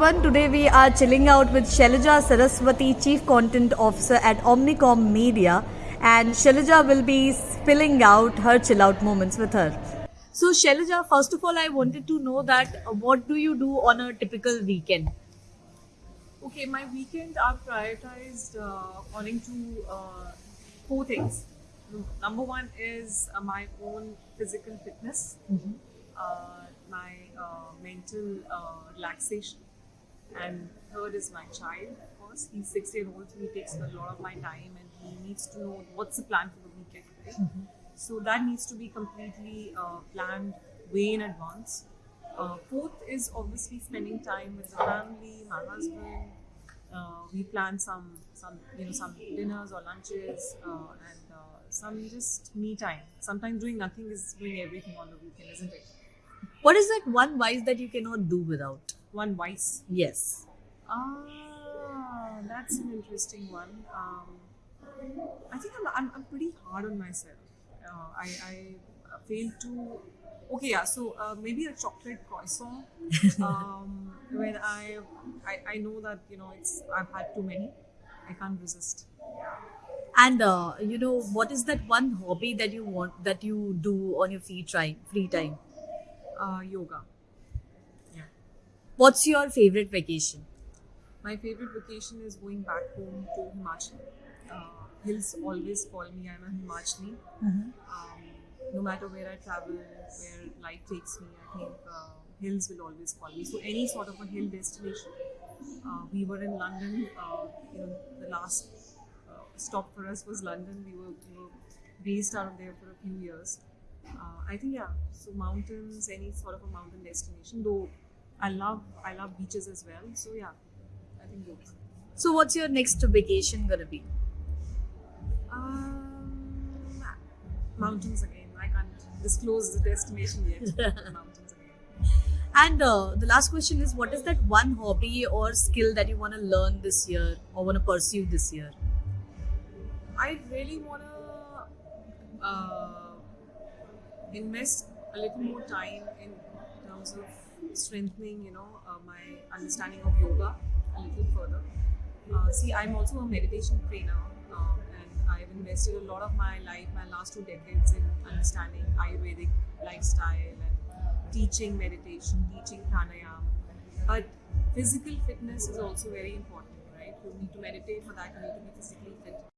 everyone. Today we are chilling out with Shailaja Saraswati, Chief Content Officer at Omnicom Media, and Shailaja will be spilling out her chill out moments with her. So, Shailaja, first of all, I wanted to know that uh, what do you do on a typical weekend? Okay, my weekend are prioritized uh, according to uh, four things. Number one is uh, my own physical fitness, uh, my uh, mental uh, relaxation, and third is my child. Of course, he's six year old, so he takes a lot of my time, and he needs to know what's the plan for the weekend. Right? So that needs to be completely uh, planned way in advance. Uh, fourth is obviously spending time with the family, my husband. Uh, we plan some, some you know, some dinners or lunches, uh, and uh, some just me time. Sometimes doing nothing is doing everything on the weekend, isn't it? What is that one vice that you cannot do without? One vice. Yes. Ah, that's an interesting one. Um, I think I'm, I'm, I'm pretty hard on myself. Uh, I, I fail to. Okay, yeah. So uh, maybe a chocolate croissant. um, when I, I I know that you know it's I've had too many. I can't resist. And uh, you know, what is that one hobby that you want that you do on your free time? Free time. Uh, yoga. What's your favorite vacation? My favorite vacation is going back home to Himachal. Uh, hills always call me. I'm a Himachali. Um, no matter where I travel, where life takes me, I think uh, hills will always call me. So any sort of a hill destination. Uh, we were in London. Uh, you know, the last uh, stop for us was London. We were, we were based out of there for a few years. Uh, I think yeah. So mountains, any sort of a mountain destination. Though I love I love beaches as well. So yeah, I think both. So, what's your next vacation gonna be? Um, mountains again. I can't disclose the destination yet. mountains again. And uh, the last question is, what is that one hobby or skill that you want to learn this year or want to pursue this year? I really want to uh, invest a little more time in terms of strengthening, you know, uh, my understanding of yoga a little further. Uh, see, I'm also a meditation trainer, um, and I've invested a lot of my life, my last two decades, in understanding Ayurvedic lifestyle and teaching meditation, teaching pranayama. But physical fitness is also very important, right? You need to meditate for that, you need to be physically fit.